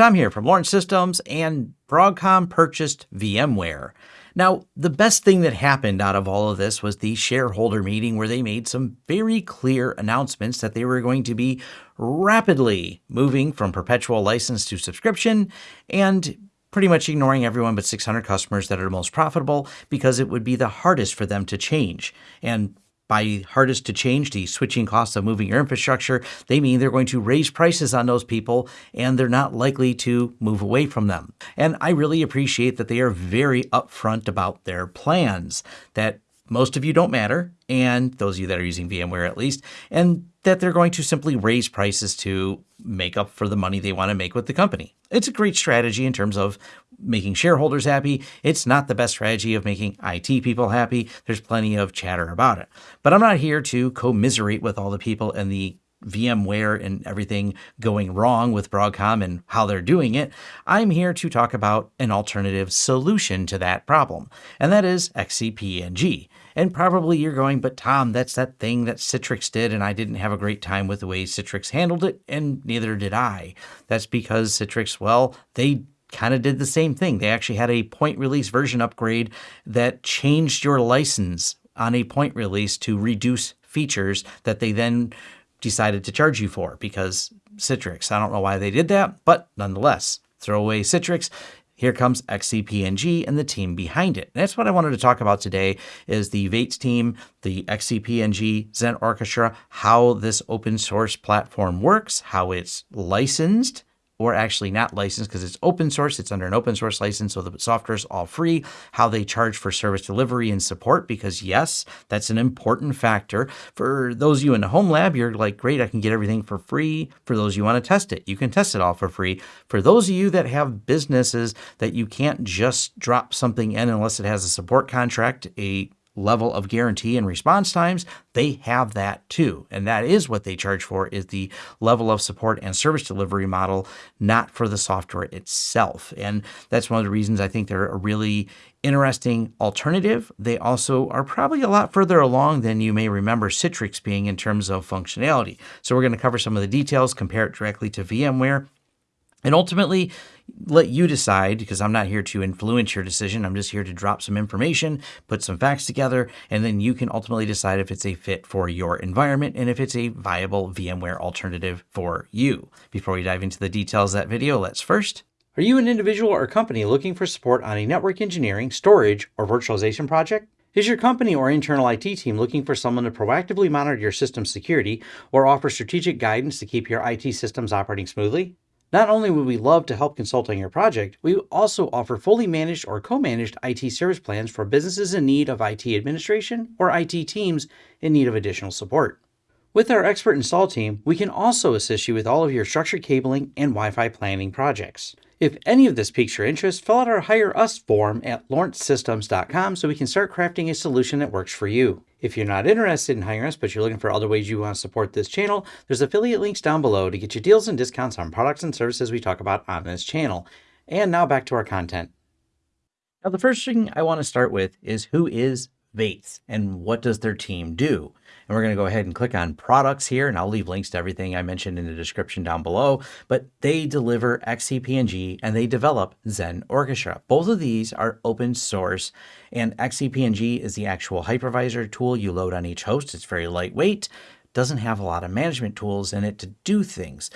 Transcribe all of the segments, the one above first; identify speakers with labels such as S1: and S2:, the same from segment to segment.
S1: Tom here from Lawrence Systems, and Broadcom purchased VMware. Now, the best thing that happened out of all of this was the shareholder meeting where they made some very clear announcements that they were going to be rapidly moving from perpetual license to subscription and pretty much ignoring everyone but 600 customers that are most profitable because it would be the hardest for them to change. And by hardest to change, the switching costs of moving your infrastructure, they mean they're going to raise prices on those people and they're not likely to move away from them. And I really appreciate that they are very upfront about their plans, that most of you don't matter, and those of you that are using VMware at least, and that they're going to simply raise prices to make up for the money they want to make with the company. It's a great strategy in terms of making shareholders happy. It's not the best strategy of making IT people happy. There's plenty of chatter about it. But I'm not here to commiserate with all the people and the VMware and everything going wrong with Broadcom and how they're doing it, I'm here to talk about an alternative solution to that problem, and that is XCP-ng. And probably you're going, but Tom, that's that thing that Citrix did, and I didn't have a great time with the way Citrix handled it, and neither did I. That's because Citrix, well, they kind of did the same thing. They actually had a point release version upgrade that changed your license on a point release to reduce features that they then decided to charge you for because Citrix. I don't know why they did that, but nonetheless, throw away Citrix. Here comes XCP-ng and the team behind it. And that's what I wanted to talk about today is the Vates team, the XCP-ng, Xen Orchestra, how this open source platform works, how it's licensed, or actually not licensed because it's open source. It's under an open source license, so the software is all free. How they charge for service delivery and support, because yes, that's an important factor. For those of you in the home lab, you're like, great, I can get everything for free. For those you want to test it, you can test it all for free. For those of you that have businesses that you can't just drop something in unless it has a support contract, a level of guarantee and response times, they have that too. And that is what they charge for is the level of support and service delivery model, not for the software itself. And that's one of the reasons I think they're a really interesting alternative. They also are probably a lot further along than you may remember Citrix being in terms of functionality. So we're going to cover some of the details, compare it directly to VMware, and ultimately let you decide because I'm not here to influence your decision. I'm just here to drop some information, put some facts together, and then you can ultimately decide if it's a fit for your environment and if it's a viable VMware alternative for you. Before we dive into the details of that video, let's first are you an individual or company looking for support on a network engineering, storage, or virtualization project? Is your company or internal IT team looking for someone to proactively monitor your system security or offer strategic guidance to keep your IT systems operating smoothly? Not only would we love to help consult on your project, we also offer fully managed or co-managed IT service plans for businesses in need of IT administration or IT teams in need of additional support. With our expert install team, we can also assist you with all of your structured cabling and Wi-Fi planning projects. If any of this piques your interest, fill out our Hire Us form at lawrencesystems.com so we can start crafting a solution that works for you. If you're not interested in hiring us, but you're looking for other ways you want to support this channel, there's affiliate links down below to get you deals and discounts on products and services we talk about on this channel. And now back to our content. Now, the first thing I want to start with is who is Vates and what does their team do? And we're going to go ahead and click on products here, and I'll leave links to everything I mentioned in the description down below. But they deliver XCP-ng and they develop Xen Orchestra. Both of these are open source, and XCP-ng is the actual hypervisor tool you load on each host. It's very lightweight doesn't have a lot of management tools in it to do things.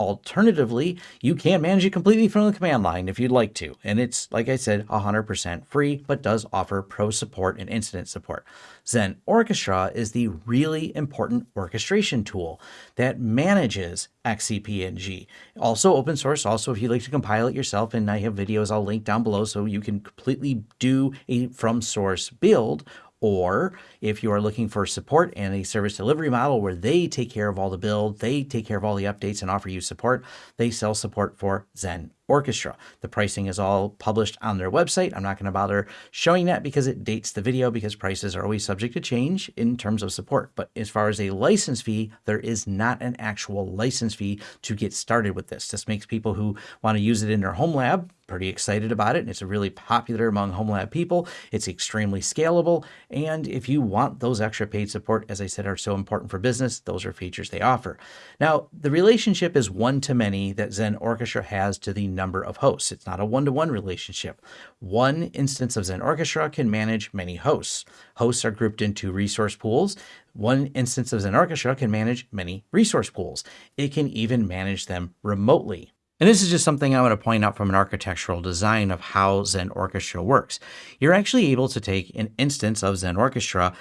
S1: Alternatively, you can manage it completely from the command line if you'd like to. And it's, like I said, 100% free, but does offer pro support and incident support. Xen Orchestra is the really important orchestration tool that manages XCP-ng. Also open source, also if you'd like to compile it yourself, and I have videos I'll link down below so you can completely do a from source build or if you are looking for support and a service delivery model where they take care of all the build, they take care of all the updates and offer you support, they sell support for Xen Orchestra. The pricing is all published on their website. I'm not going to bother showing that because it dates the video because prices are always subject to change in terms of support. But as far as a license fee, there is not an actual license fee to get started with this. This makes people who want to use it in their home lab pretty excited about it. And it's really popular among home lab people. It's extremely scalable. And if you want those extra paid support, as I said, are so important for business, those are features they offer. Now, the relationship is one to many that Xen Orchestra has to the number of hosts. It's not a one-to-one -one relationship. One instance of Xen Orchestra can manage many hosts. Hosts are grouped into resource pools. One instance of Xen Orchestra can manage many resource pools. It can even manage them remotely. And this is just something I want to point out from an architectural design of how Xen Orchestra works. You're actually able to take an instance of Xen Orchestra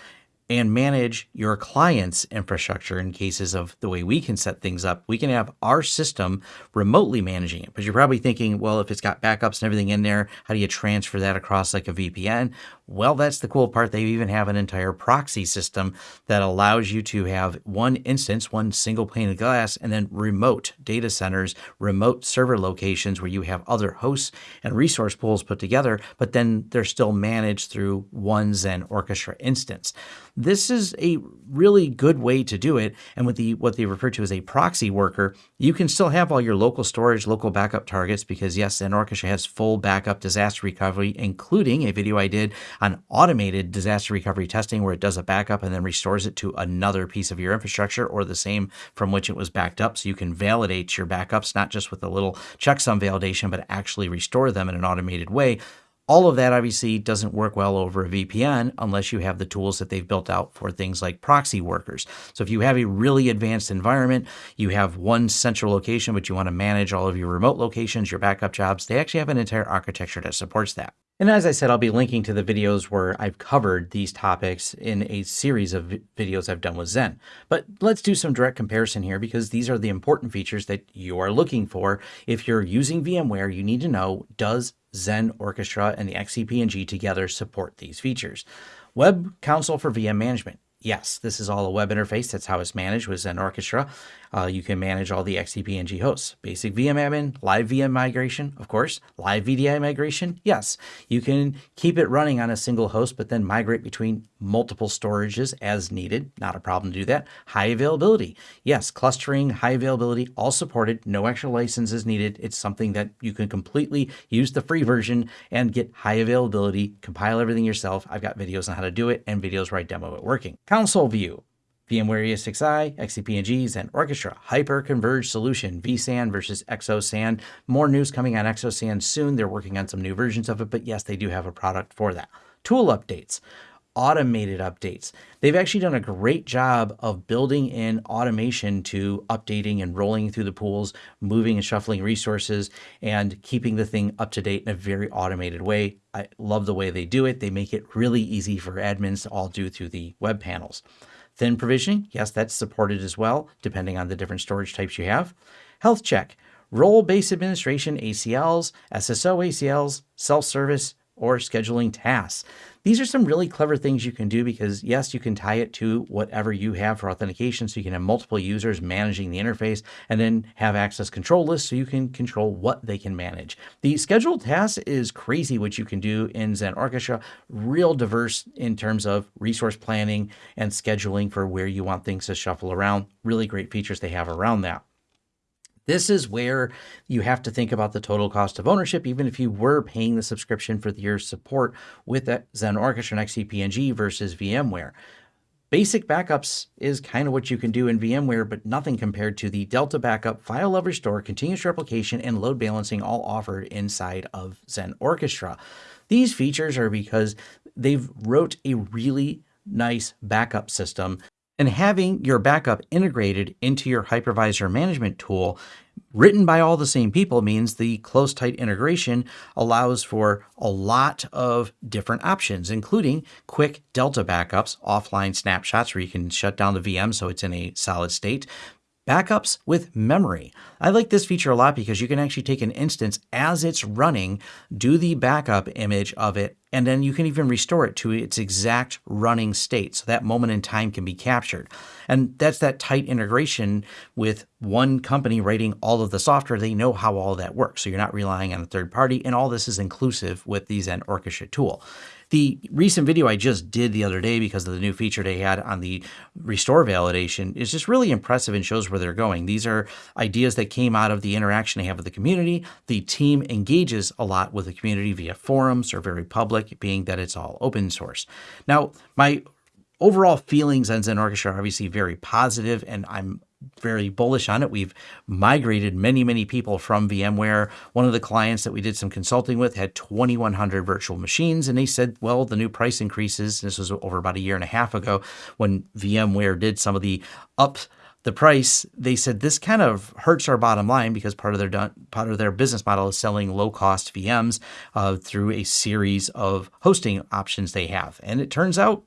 S1: and manage your client's infrastructure in cases of the way we can set things up. We can have our system remotely managing it. But you're probably thinking, well, if it's got backups and everything in there, how do you transfer that across like a VPN? Well, that's the cool part. They even have an entire proxy system that allows you to have one instance, one single pane of glass, and then remote data centers, remote server locations where you have other hosts and resource pools put together, but then they're still managed through one Xen Orchestra instance. This is a really good way to do it. And with the what they refer to as a proxy worker, you can still have all your local storage, local backup targets, because yes, Xen Orchestra has full backup disaster recovery, including a video I did on automated disaster recovery testing where it does a backup and then restores it to another piece of your infrastructure or the same from which it was backed up. So you can validate your backups, not just with a little checksum validation, but actually restore them in an automated way all of that obviously doesn't work well over a VPN unless you have the tools that they've built out for things like proxy workers. So if you have a really advanced environment, you have one central location, but you want to manage all of your remote locations, your backup jobs, they actually have an entire architecture that supports that. And as I said, I'll be linking to the videos where I've covered these topics in a series of videos I've done with Xen. But let's do some direct comparison here because these are the important features that you are looking for. If you're using VMware, you need to know, does Xen Orchestra and the XCP-ng together support these features? Web Console for VM Management. Yes, this is all a web interface. That's how it's managed with Xen Orchestra. Uh, you can manage all the XCP-ng hosts. Basic VM admin, live VM migration, of course. Live VDI migration, yes. You can keep it running on a single host, but then migrate between multiple storages as needed. Not a problem to do that. High availability, yes. Clustering, high availability, all supported. No extra licenses needed. It's something that you can completely use the free version and get high availability, compile everything yourself. I've got videos on how to do it and videos where I demo it working. Console view. VMware ESXi, XCP-ng's, and Orchestra Hyper-Converged Solution, vSAN versus XOSAN. More news coming on XOSAN soon. They're working on some new versions of it, but yes, they do have a product for that. Tool updates automated updates. They've actually done a great job of building in automation to updating and rolling through the pools, moving and shuffling resources, and keeping the thing up to date in a very automated way. I love the way they do it. They make it really easy for admins to all do through the web panels. Thin provisioning, yes, that's supported as well, depending on the different storage types you have. Health check, role-based administration, ACLs, SSO ACLs, self-service, or scheduling tasks. These are some really clever things you can do because yes, you can tie it to whatever you have for authentication. So you can have multiple users managing the interface and then have access control lists so you can control what they can manage. The scheduled tasks is crazy what you can do in Xen Orchestra, real diverse in terms of resource planning and scheduling for where you want things to shuffle around. Really great features they have around that. This is where you have to think about the total cost of ownership, even if you were paying the subscription for the year's support with Xen Orchestra and XCP-ng versus VMware. Basic backups is kind of what you can do in VMware, but nothing compared to the Delta Backup, File Level Restore, Continuous Replication, and Load Balancing all offered inside of Xen Orchestra. These features are because they've wrote a really nice backup system and having your backup integrated into your hypervisor management tool written by all the same people means the close tight integration allows for a lot of different options, including quick Delta backups, offline snapshots where you can shut down the VM so it's in a solid state, backups with memory. I like this feature a lot because you can actually take an instance as it's running, do the backup image of it, and then you can even restore it to its exact running state. So that moment in time can be captured. And that's that tight integration with one company writing all of the software. They know how all that works. So you're not relying on a third party. And all this is inclusive with the Xen Orchestra tool. The recent video I just did the other day because of the new feature they had on the restore validation is just really impressive and shows where they're going. These are ideas that came out of the interaction they have with the community. The team engages a lot with the community via forums or very public, being that it's all open source. Now, my overall feelings on Xen Orchestra are obviously very positive, and I'm very bullish on it. We've migrated many, many people from VMware. One of the clients that we did some consulting with had 2,100 virtual machines, and they said, well, the new price increases. This was over about a year and a half ago when VMware did some of the up the price, they said this kind of hurts our bottom line because part of their part of their business model is selling low cost VMs uh, through a series of hosting options they have, and it turns out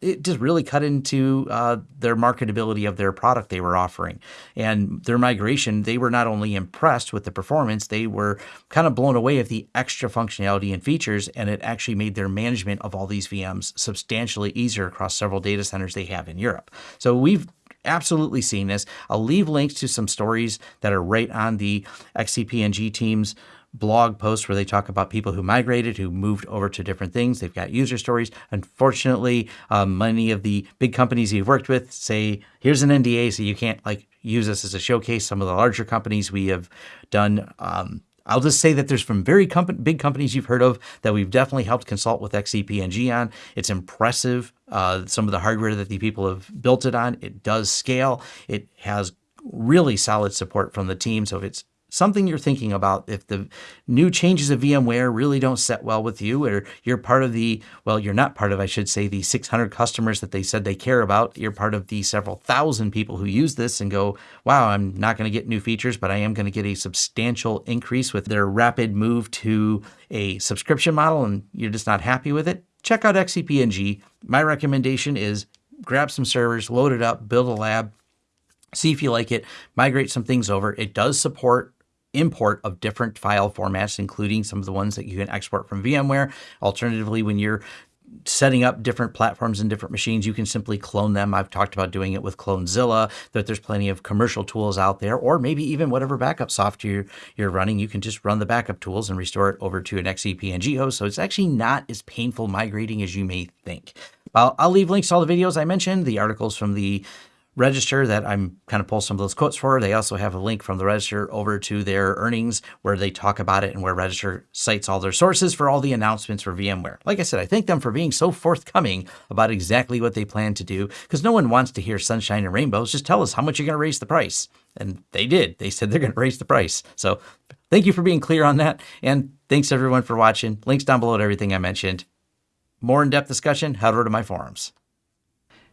S1: it just really cut into uh, their marketability of their product they were offering. And their migration, they were not only impressed with the performance, they were kind of blown away at the extra functionality and features. And it actually made their management of all these VMs substantially easier across several data centers they have in Europe. So we've absolutely seen this. I'll leave links to some stories that are right on the XCP-ng team's blog posts where they talk about people who migrated, who moved over to different things. They've got user stories. Unfortunately, um, many of the big companies you've worked with say, here's an NDA, so you can't like use this as a showcase. Some of the larger companies we have done. Um, I'll just say that there's from very com- big companies you've heard of that we've definitely helped consult with XCP-ng on. It's impressive, uh, some of the hardware that the people have built it on. It does scale. It has really solid support from the team. So if it's something you're thinking about if the new changes of VMware really don't set well with you or you're part of the, well, you're not part of, I should say, the 600 customers that they said they care about. You're part of the several thousand people who use this and go, wow, I'm not going to get new features, but I am going to get a substantial increase with their rapid move to a subscription model and you're just not happy with it. Check out XCP-ng. My recommendation is grab some servers, load it up, build a lab, see if you like it, migrate some things over. It does support import of different file formats, including some of the ones that you can export from VMware. Alternatively, when you're setting up different platforms and different machines, you can simply clone them. I've talked about doing it with Clonezilla, that there's plenty of commercial tools out there, or maybe even whatever backup software you're running, you can just run the backup tools and restore it over to an XCP-ng host. So it's actually not as painful migrating as you may think. I'll, I'll leave links to all the videos I mentioned, the articles from the register that I'm kind of pull some of those quotes for. They also have a link from the register over to their earnings where they talk about it and where register cites all their sources for all the announcements for VMware. Like I said, I thank them for being so forthcoming about exactly what they plan to do because no one wants to hear sunshine and rainbows. Just tell us how much you're going to raise the price. And they did. They said they're going to raise the price. So thank you for being clear on that. And thanks everyone for watching. Links down below to everything I mentioned. More in-depth discussion, head over to my forums.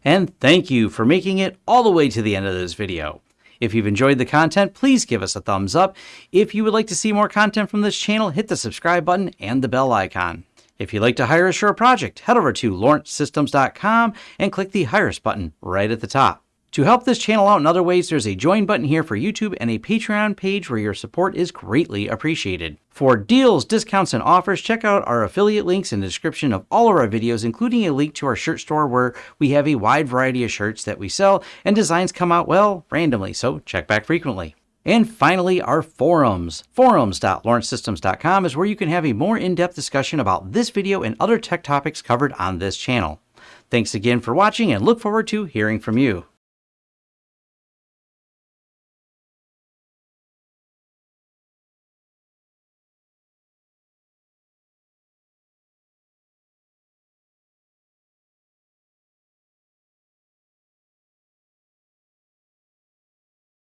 S1: And thank you for making it all the way to the end of this video. If you've enjoyed the content, please give us a thumbs up. If you would like to see more content from this channel, hit the subscribe button and the bell icon. If you'd like to hire a project, head over to lawrencesystems.com and click the Hire Us button right at the top. To help this channel out in other ways, there's a join button here for YouTube and a Patreon page where your support is greatly appreciated. For deals, discounts, and offers, check out our affiliate links in the description of all of our videos, including a link to our shirt store where we have a wide variety of shirts that we sell and designs come out, well, randomly, so check back frequently. And finally, our forums. Forums.lawrencesystems.com is where you can have a more in-depth discussion about this video and other tech topics covered on this channel. Thanks again for watching and look forward to hearing from you.